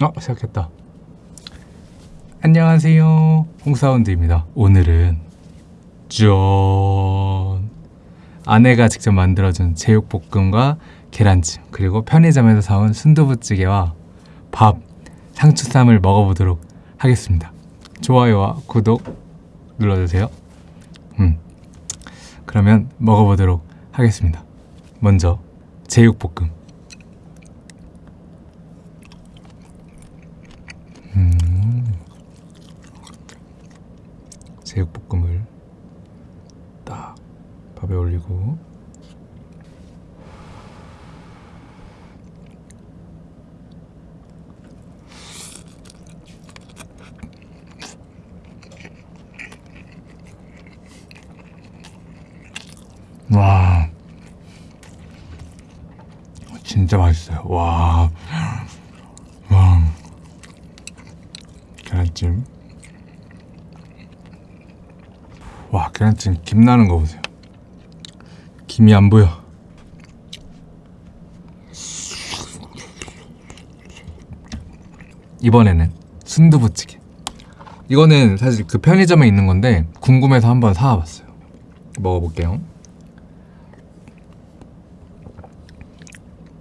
어 시작했다. 안녕하세요. 홍사운드입니다. 오늘은 짠 아내가 직접 만들어준 제육볶음과 계란찜 그리고 편의점에서 사온 순두부찌개와 밥 상추쌈을 먹어보도록 하겠습니다. 좋아요와 구독 눌러주세요. 음 그러면 먹어보도록 하겠습니다. 먼저 제육볶음 음. 제육볶음을 딱 밥에 올리고 와 진짜 맛있어요 와 와. 계란찜 와 계란찜 김 나는 거 보세요. 김이 안 보여. 이번에는 순두부찌개. 이거는 사실 그 편의점에 있는 건데 궁금해서 한번 사와봤어요. 먹어볼게요.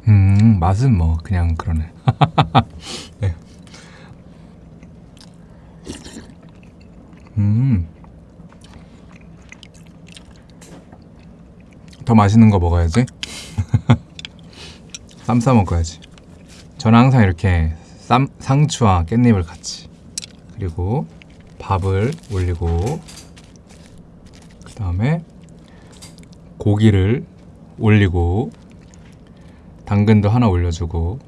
음 맛은 뭐 그냥 그러네. 네. 음. 더 맛있는 거 먹어야지. 쌈 싸 먹어야지. 저는 항상 이렇게 쌈, 상추와 깻잎을 같이. 그리고 밥을 올리고, 그 다음에 고기를 올리고, 당근도 하나 올려주고,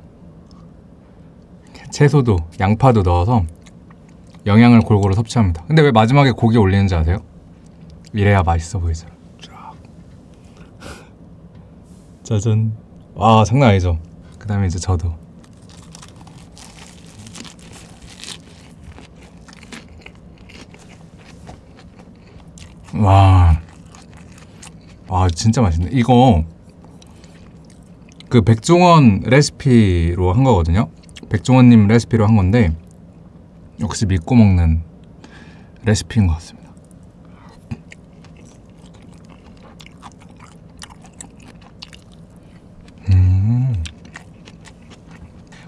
채소도, 양파도 넣어서 영양을 골고루 섭취합니다. 근데 왜 마지막에 고기 올리는지 아세요? 이래야 맛있어 보이죠. 짜잔. 와 장난 아니죠. 그 다음에 이제 저도. 와. 와 진짜 맛있네. 이거 그 백종원 레시피로 한 거거든요. 백종원님 레시피로 한 건데 역시 믿고 먹는 레시피인 것 같습니다. 음.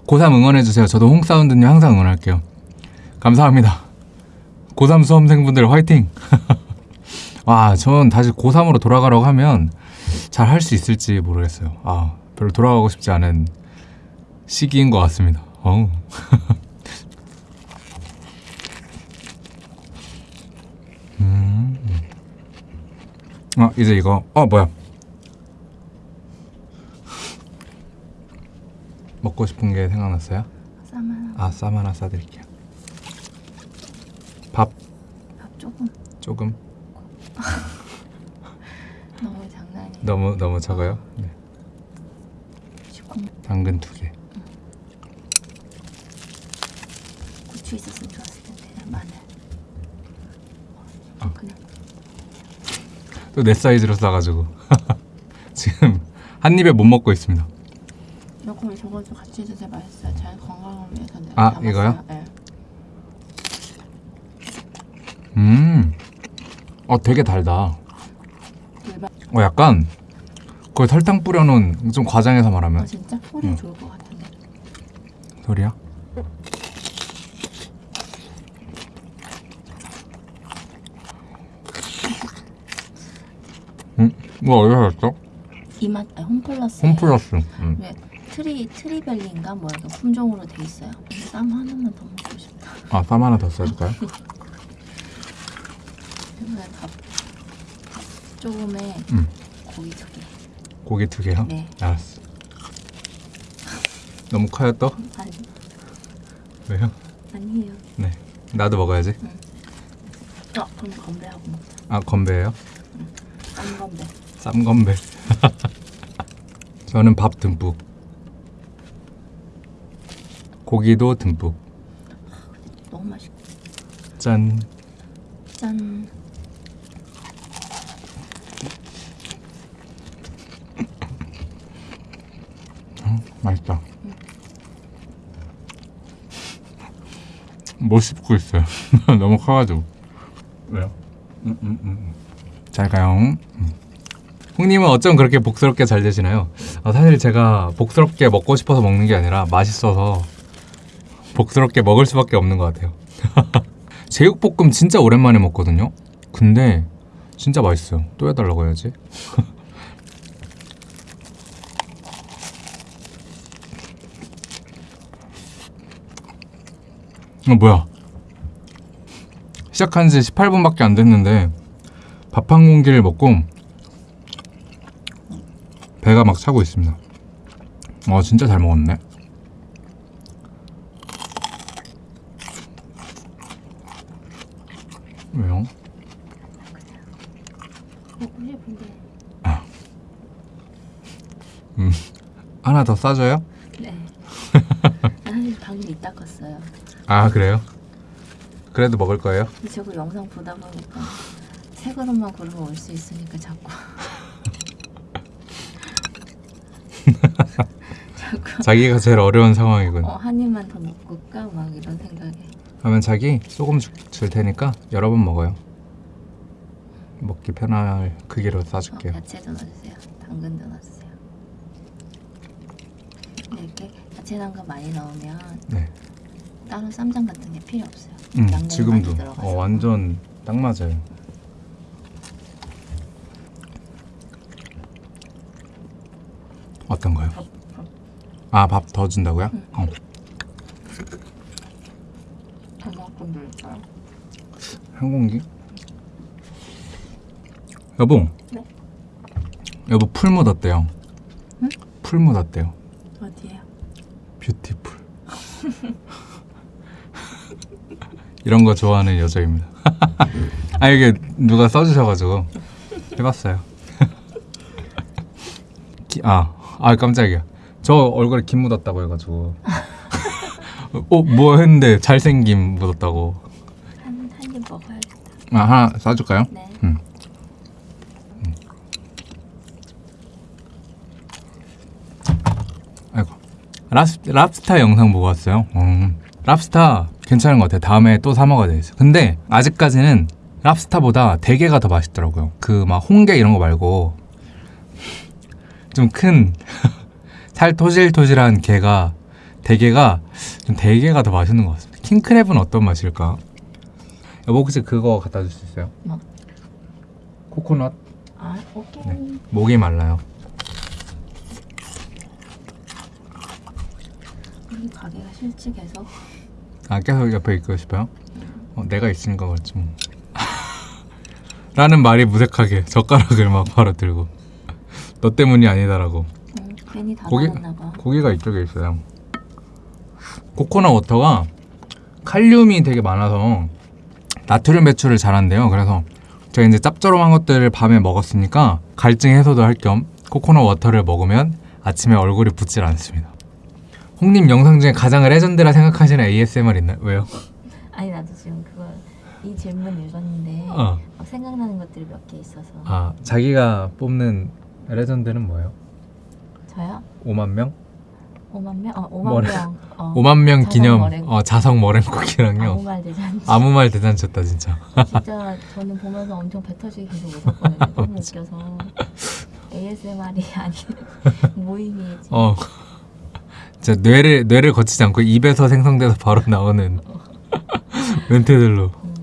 고3 응원해주세요. 저도 홍사운드님 항상 응원할게요. 감사합니다. 고3 수험생분들 화이팅! 와, 전 다시 고3으로 돌아가라고 하면 잘 할 수 있을지 모르겠어요. 아, 별로 돌아가고 싶지 않은 시기인 것 같습니다. 어우. 어 이제 이거 어 뭐야 먹고 싶은 게 생각났어요? 쌈 하나. 아쌈 하나 싸드릴게요. 밥? 밥 조금. 조금? 너무 장난이야 너무 너무 적어요? 네. 당근 두개. 고추 있었으면 좋았을 텐데 마늘. 아. 그냥. 또 내 사이즈로 싸가지고. 지금 한 입에 못 먹고 있습니다 이거 저거 좀 같이 드세요 맛있어요 잘 건강을 위해서 아, 담았어요. 이거요? 네. 음 어 되게 달다 일반 어 약간 거의 설탕 뿌려놓은 좀 과장해서 아 말하면 진짜 폴이 응. 좋을 것 같은데 소리야? 음, 이거 어디서 샀어? 이맛 아, 홈플러스 홈플러스. 음. 왜 트리 트리벨리인가 뭐야 그 품종으로 돼 있어요 쌈 하나만 더 먹고 싶다 아, 쌈 하나 더 써줄까요? 이번에 밥, 밥 조금에 음. 고기 두 개 고기 두 개요? 네. 알았어. 너무 커요 또? 아니 왜요? 아니에요 네. 나도 먹어야지. 어 그럼 건배하고 먹자 아, 건배예요? 쌈 건배 쌈 건배. 저는 밥 듬뿍. 고기도 듬뿍. 너무 맛있고 짠. 짠 맛있다. 못 씹고 있어요. 너무 커가지고. 왜요? 음, 음, 음. 잘 가요. 음. 홍님은 어쩜 그렇게 복스럽게 잘 되시나요? 아, 사실 제가 복스럽게 먹고 싶어서 먹는 게 아니라 맛있어서 복스럽게 먹을 수밖에 없는 것 같아요. 제육볶음 진짜 오랜만에 먹거든요. 근데 진짜 맛있어요. 또 해달라고 해야지. 어 뭐야? 시작한 지 18분밖에 안 됐는데 밥 한 공기를 먹고 배가 막 차고 있습니다. 어 진짜 잘 먹었네. 왜요? 먹고 싶은데. 하나 더 싸줘요? 네. 아, 방금 이따 껐어요. 아 그래요? 그래도 먹을 거예요? 저거 영상 보다 보니까 새 그릇만 고르면 올 수 있으니까 자꾸 자기가 제일 어려운 상황이군. 어, 한 입만 더 먹고 까? 막 이런 생각에 그러면 자기 소금 줄, 줄 테니까 여러 번 먹어요. 먹기 편할 크기로 어, 싸줄게요. 야채도 넣어주세요. 당근도 넣어주세요. 이렇게 야채 당근 많이 넣으면 네. 따로 쌈장 같은 게 필요 없어요. 음, 지금도. 어, 완전 딱 맞아요. 어떤가요? 아 밥 더 준다고요? 응. 어. 한 공기? 여보. 네? 여보 풀 묻었대요. 응? 풀 묻었대요. 어디에요? beautiful. 이런 거 좋아하는 여자입니다. 아 이게 누가 써주셔가지고 해봤어요. 기, 아, 아 깜짝이야. 저 얼굴에 김 묻었다고 해가지고. 어, 뭐 했는데 잘생김 묻었다고. 한 한 입 먹어야겠다. 아 하나 싸줄까요? 네. 음. 아이고 랍스, 랍스타 영상 보고 왔어요. 음, 랍스타 괜찮은 것 같아요. 다음에 또 사 먹어야 되겠어요. 근데 아직까지는 랍스타보다 대게가 더 맛있더라고요. 그 막 홍게 이런 거 말고 좀 큰 살 토질토질한 게가 대게가 좀 대게가 더 맛있는 것 같습니다. 킹크랩은 어떤 맛일까? 여보 혹시 그거 갖다 줄 수 있어요? 뭐? 코코넛 아 오케이. 네. 목이 말라요. 우리 가게가 실직해서 아 계속 옆에 있고 싶어요? 어, 내가 있으니까 그렇지 뭐. 라는 말이 무색하게 젓가락을 막 바로 들고 너 때문이 아니다라고 음, 괜히 다 고기-. 고기가 이쪽에 있어요. coconut water가 칼륨이 되게 많아서 나트륨 배출을 잘한대요. 그래서 제가 이제 짭조름한 것들을 밤에 먹었으니까 갈증 해소도 할 겸 coconut water를 먹으면 아침에 얼굴이 붓질 않습니다. 홍님 영상 중에 가장 레전드라 생각하시는 ASMR 있나요? 왜요? 아니 나도 지금 그거 이 질문 읽었는데 어. 막 생각나는 것들이 몇 개 있어서 아 자기가 뽑는 레전드는 뭐예요? 저요? 5만 명? 5만 명? 어 5만 머랭. 명. 어, 5만 명 자성 기념 머랭. 어, 자성 아무 머랭쿠키랑요. 말 대잔치. 아무 말 대잔쳤다 진짜. 진짜 저는 보면서 엄청 배 터지게 계속 웃었거든요. 너무 웃겨서 ASMR이 아닌 모임이지. 어. 진짜 뇌를 뇌를 거치지 않고 입에서 생성돼서 바로 나오는 멘트들로. 음,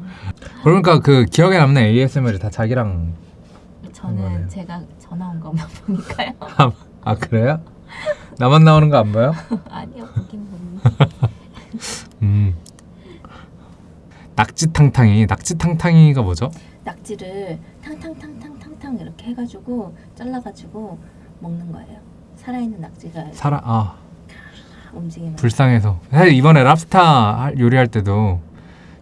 그러니까 그 기억에 남는 ASMR이 다 자기랑 저는. 제가 전화 온 것만 보니까요. 아 그래요? 나만 나오는 거 안 봐요? 아니요 보긴 보니. 음. 낙지탕탕이 낙지탕탕이가 뭐죠? 낙지를 탕탕탕탕탕탕 이렇게 해가지고 잘라가지고 먹는 거예요. 살아있는 낙지가 살아 아 움직이면. 불쌍해서 사실 이번에 랍스타 할- 요리할 때도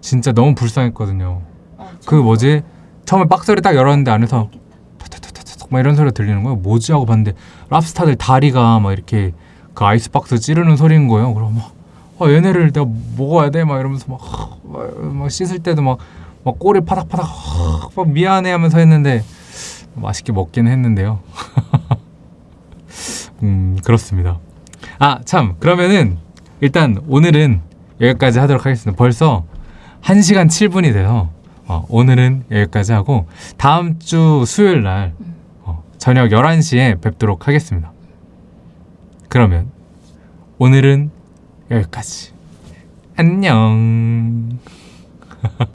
진짜 너무 불쌍했거든요. 어, 그 뭐지 처음에 박스를 딱 열었는데 안에서 막 이런 소리가 들리는 거예요. 뭐지 하고 봤는데 랍스타들 다리가 막 이렇게 그 아이스박스 찌르는 소리인 거예요. 그럼 막 아, 얘네를 내가 먹어야 돼 막 이러면서 막, 막, 막 씻을 때도 막, 막 꼬리 파닥파닥 막 미안해 하면서 했는데 맛있게 먹긴 했는데요. 음 그렇습니다. 아 참 그러면은 일단 오늘은 여기까지 하도록 하겠습니다. 벌써 1시간 7분이 돼서 어, 오늘은 여기까지 하고 다음 주 수요일 날 어, 저녁 11시에 뵙도록 하겠습니다. 그러면 오늘은 여기까지. 안녕.